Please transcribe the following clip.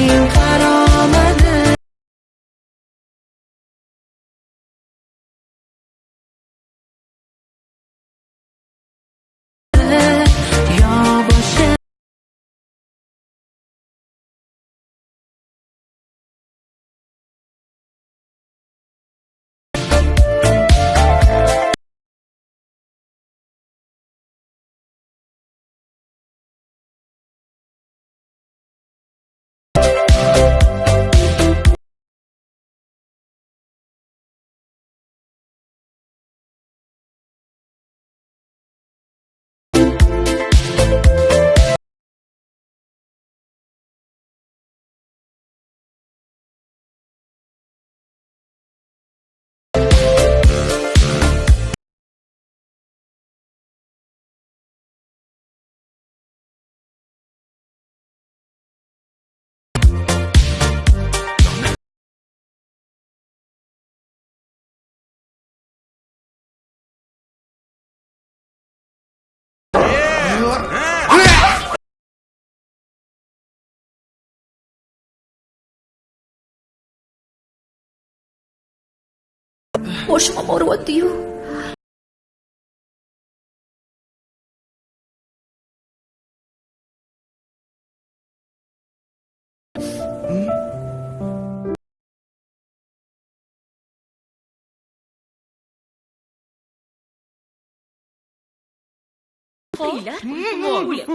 you Boşuma mor diyor. Fila? Mole.